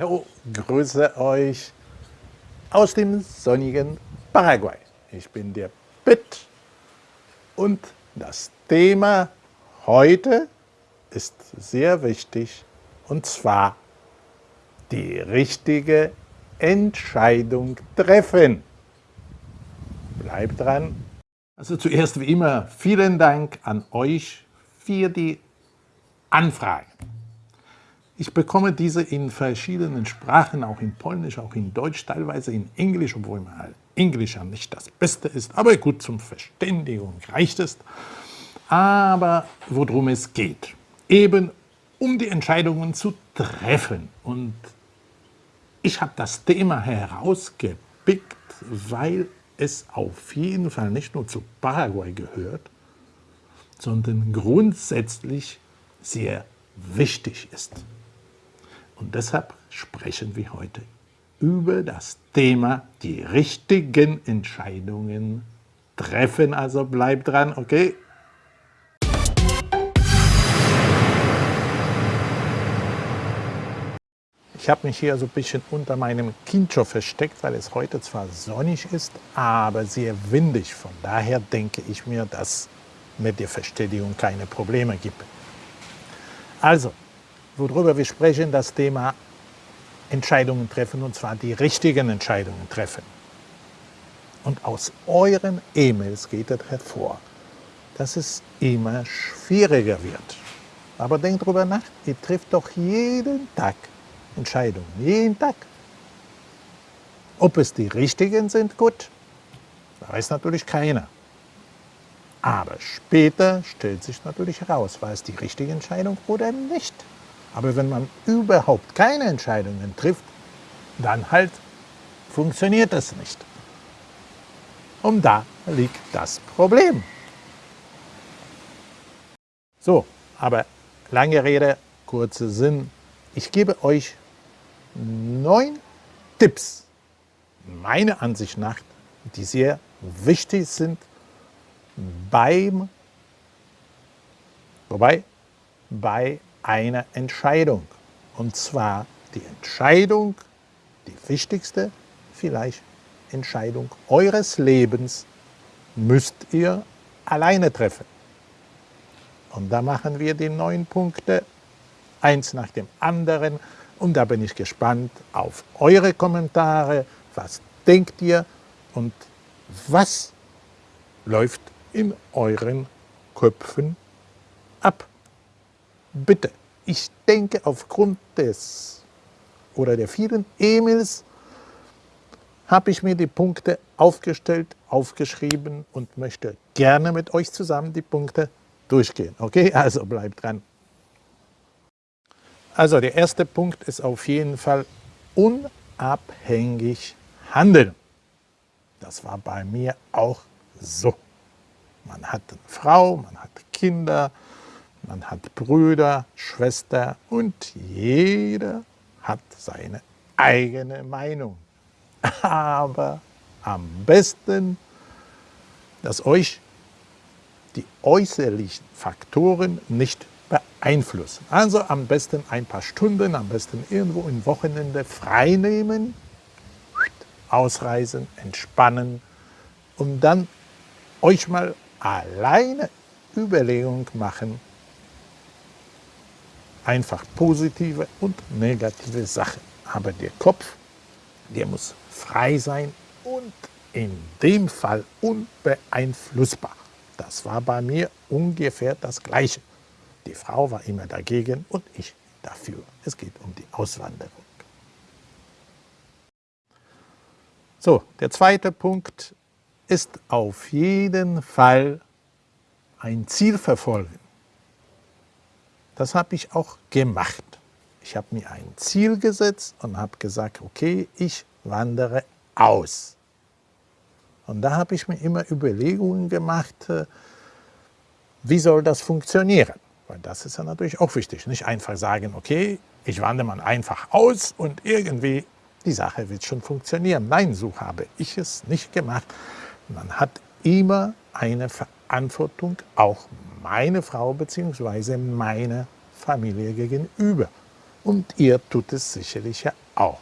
Hallo, grüße euch aus dem sonnigen Paraguay. Ich bin der Pitt und das Thema heute ist sehr wichtig und zwar die richtige Entscheidung treffen. Bleibt dran. Also zuerst wie immer vielen Dank an euch für die Anfragen. Ich bekomme diese in verschiedenen Sprachen, auch in Polnisch, auch in Deutsch, teilweise in Englisch, obwohl mal Englisch ja nicht das Beste ist, aber gut zum Verständigung reicht es. Aber worum es geht, eben um die Entscheidungen zu treffen. Und ich habe das Thema herausgepickt, weil es auf jeden Fall nicht nur zu Paraguay gehört, sondern grundsätzlich sehr wichtig ist. Und deshalb sprechen wir heute über das Thema die richtigen Entscheidungen treffen. Also bleibt dran, okay? Ich habe mich hier so ein bisschen unter meinem Kincho versteckt, weil es heute zwar sonnig ist, aber sehr windig. Von daher denke ich mir, dass mit der Verständigung keine Probleme gibt. Also, worüber wir sprechen, das Thema Entscheidungen treffen, und zwar die richtigen Entscheidungen treffen. Und aus euren E-Mails geht es hervor, dass es immer schwieriger wird. Aber denkt darüber nach, ihr trifft doch jeden Tag Entscheidungen, jeden Tag. Ob es die richtigen sind, gut, weiß natürlich keiner. Aber später stellt sich natürlich heraus, war es die richtige Entscheidung oder nicht. Aber wenn man überhaupt keine Entscheidungen trifft, dann halt funktioniert das nicht. Und da liegt das Problem. So, aber lange Rede, kurzer Sinn. Ich gebe euch neun Tipps, meiner Ansicht nach, die sehr wichtig sind beim, wobei, bei einer Entscheidung. Und zwar die Entscheidung, die wichtigste vielleicht Entscheidung eures Lebens, müsst ihr alleine treffen. Und da machen wir die neun Punkte, eins nach dem anderen. Und da bin ich gespannt auf eure Kommentare. Was denkt ihr und was läuft in euren Köpfen ab? Bitte, ich denke aufgrund des oder der vielen E-Mails habe ich mir die Punkte aufgestellt, aufgeschrieben und möchte gerne mit euch zusammen die Punkte durchgehen. Okay, also bleibt dran. Also der erste Punkt ist auf jeden Fall unabhängig handeln. Das war bei mir auch so. Man hat eine Frau, man hat Kinder, man hat Brüder, Schwester und jeder hat seine eigene Meinung. Aber am besten, dass euch die äußerlichen Faktoren nicht beeinflussen. Also am besten ein paar Stunden, am besten irgendwo im Wochenende frei nehmen, ausreisen, entspannen und dann euch mal alleine Überlegung machen, einfach positive und negative Sachen. Aber der Kopf, der muss frei sein und in dem Fall unbeeinflussbar. Das war bei mir ungefähr das Gleiche. Die Frau war immer dagegen und ich dafür. Es geht um die Auswanderung. So, der zweite Punkt ist auf jeden Fall ein Ziel verfolgen. Das habe ich auch gemacht. Ich habe mir ein Ziel gesetzt und habe gesagt, okay, ich wandere aus. Und da habe ich mir immer Überlegungen gemacht, äh, wie soll das funktionieren? Weil das ist ja natürlich auch wichtig. Nicht einfach sagen, okay, ich wandere mal einfach aus und irgendwie die Sache wird schon funktionieren. Nein, so habe ich es nicht gemacht. Man hat immer eine Verantwortung, auch meine Frau bzw. meine Familie gegenüber. und ihr tut es sicherlich ja auch.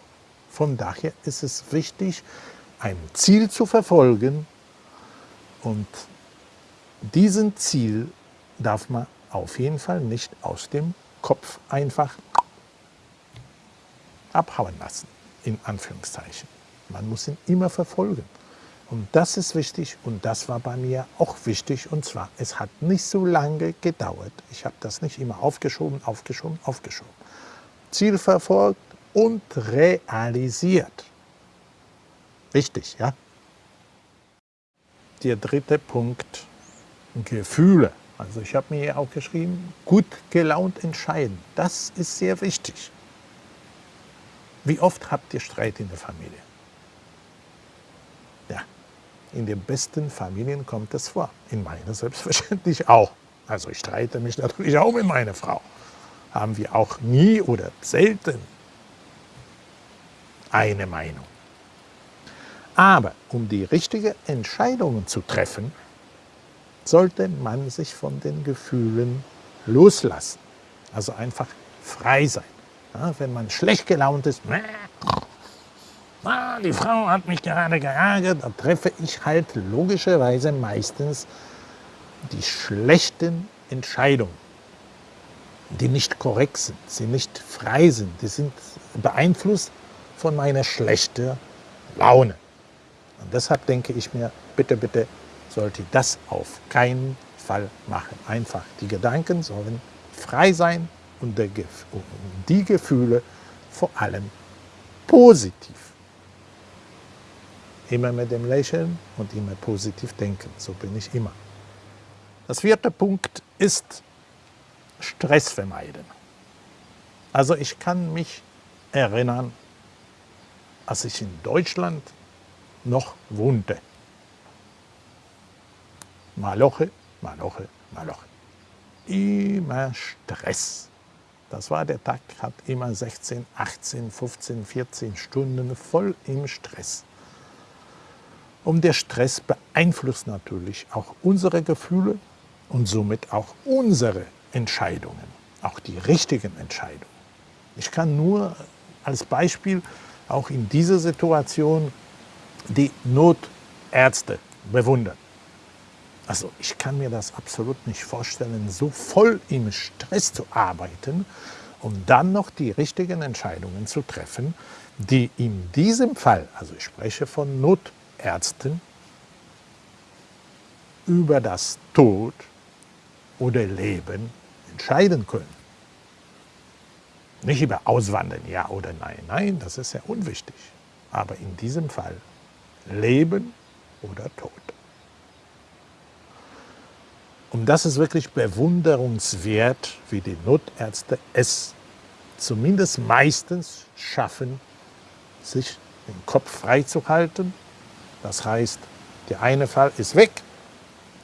Von daher ist es wichtig, ein Ziel zu verfolgen und diesen Ziel darf man auf jeden Fall nicht aus dem Kopf einfach abhauen lassen, in Anführungszeichen. Man muss ihn immer verfolgen. Und das ist wichtig und das war bei mir auch wichtig. Und zwar, es hat nicht so lange gedauert. Ich habe das nicht immer aufgeschoben, aufgeschoben, aufgeschoben. Ziel verfolgt und realisiert. Wichtig, ja? Der dritte Punkt, Gefühle. Also ich habe mir hier auch geschrieben, gut gelaunt entscheiden. Das ist sehr wichtig. Wie oft habt ihr Streit in der Familie? In den besten Familien kommt es vor. In meiner selbstverständlich auch. Also ich streite mich natürlich auch mit meiner Frau. Haben wir auch nie oder selten eine Meinung. Aber um die richtigen Entscheidungen zu treffen, sollte man sich von den Gefühlen loslassen. Also einfach frei sein. Ja, wenn man schlecht gelaunt ist, die Frau hat mich gerade geärgert, dann treffe ich halt logischerweise meistens die schlechten Entscheidungen, die nicht korrekt sind, die nicht frei sind, die sind beeinflusst von meiner schlechten Laune. Und deshalb denke ich mir, bitte, bitte sollte das auf keinen Fall machen. Einfach die Gedanken sollen frei sein und die Gefühle vor allem positiv. Immer mit dem Lächeln und immer positiv denken. So bin ich immer. Das vierte Punkt ist Stress vermeiden. Also ich kann mich erinnern, als ich in Deutschland noch wohnte. Maloche, Maloche, Maloche. Immer Stress. Das war der Tag, hat immer 16, 18, 15, 14 Stunden voll im Stress. Und der Stress beeinflusst natürlich auch unsere Gefühle und somit auch unsere Entscheidungen, auch die richtigen Entscheidungen. Ich kann nur als Beispiel auch in dieser Situation die Notärzte bewundern. Also ich kann mir das absolut nicht vorstellen, so voll im Stress zu arbeiten, um dann noch die richtigen Entscheidungen zu treffen, die in diesem Fall, also ich spreche von Notärzten, über das Tod oder Leben entscheiden können. Nicht über Auswandern, ja oder nein. Nein, das ist ja unwichtig. Aber in diesem Fall Leben oder Tod. Und das ist wirklich bewunderungswert, wie die Notärzte es zumindest meistens schaffen, sich den Kopf freizuhalten. Das heißt, der eine Fall ist weg,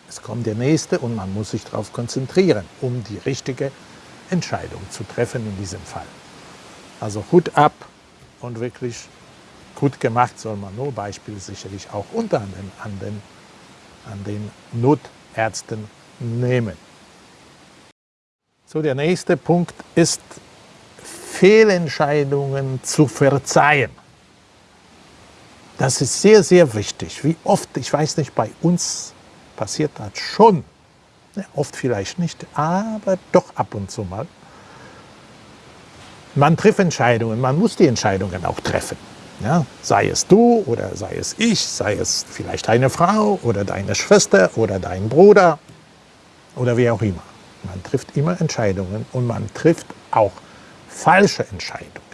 es kommt der nächste und man muss sich darauf konzentrieren, um die richtige Entscheidung zu treffen in diesem Fall. Also Hut ab und wirklich gut gemacht soll man nur Beispiel sicherlich auch unter anderem an den, an den Notärzten nehmen. So, der nächste Punkt ist, Fehlentscheidungen zu verzeihen. Das ist sehr, sehr wichtig. Wie oft, ich weiß nicht, bei uns passiert das schon. Ja, oft vielleicht nicht, aber doch ab und zu mal. Man trifft Entscheidungen, man muss die Entscheidungen auch treffen. Ja, sei es du oder sei es ich, sei es vielleicht deine Frau oder deine Schwester oder dein Bruder oder wie auch immer. Man trifft immer Entscheidungen und man trifft auch falsche Entscheidungen.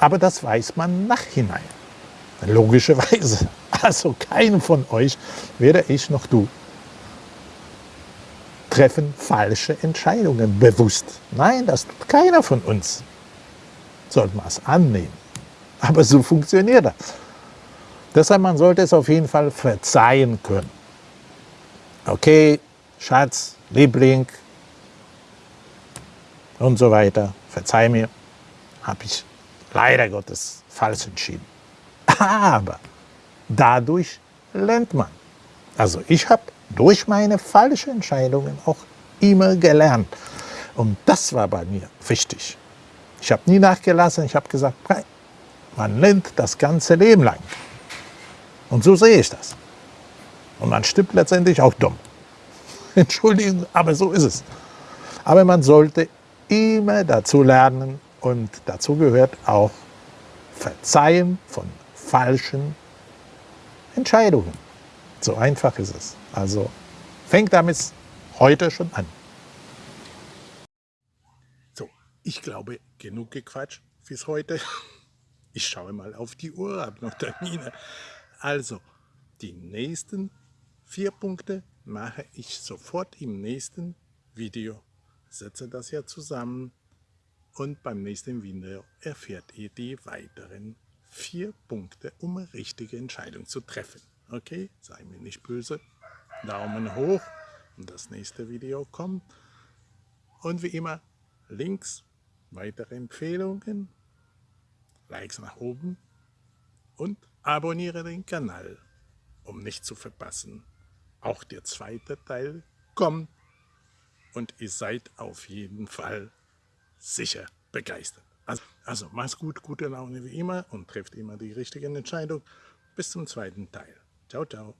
Aber das weiß man nachhinein. Logischerweise. Also keinen von euch, weder ich noch du, treffen falsche Entscheidungen bewusst. Nein, das tut keiner von uns. Sollte man es annehmen. Aber so funktioniert das. Deshalb, man sollte es auf jeden Fall verzeihen können. Okay, Schatz, Liebling und so weiter, verzeih mir, habe ich leider Gottes falsch entschieden. Aber dadurch lernt man. Also ich habe durch meine falschen Entscheidungen auch immer gelernt. Und das war bei mir wichtig. Ich habe nie nachgelassen, ich habe gesagt, man lernt das ganze Leben lang. Und so sehe ich das. Und man stimmt letztendlich auch dumm. Entschuldigung, aber so ist es. Aber man sollte immer dazu lernen und dazu gehört auch Verzeihen von falschen Entscheidungen. So einfach ist es. Also fängt damit heute schon an. So, ich glaube, genug gequatscht fürs heute. Ich schaue mal auf die Uhr, habe noch Termine. Also, die nächsten vier Punkte mache ich sofort im nächsten Video. Setze das ja zusammen und beim nächsten Video erfährt ihr die weiteren vier Punkte, um eine richtige Entscheidung zu treffen. Okay, sei mir nicht böse. Daumen hoch und das nächste Video kommt. Und wie immer, Links, weitere Empfehlungen, Likes nach oben und abonniere den Kanal, um nicht zu verpassen. Auch der zweite Teil kommt und ihr seid auf jeden Fall sicher begeistert. Also, also mach's gut, gute Laune wie immer und trefft immer die richtige Entscheidung. Bis zum zweiten Teil. Ciao, ciao.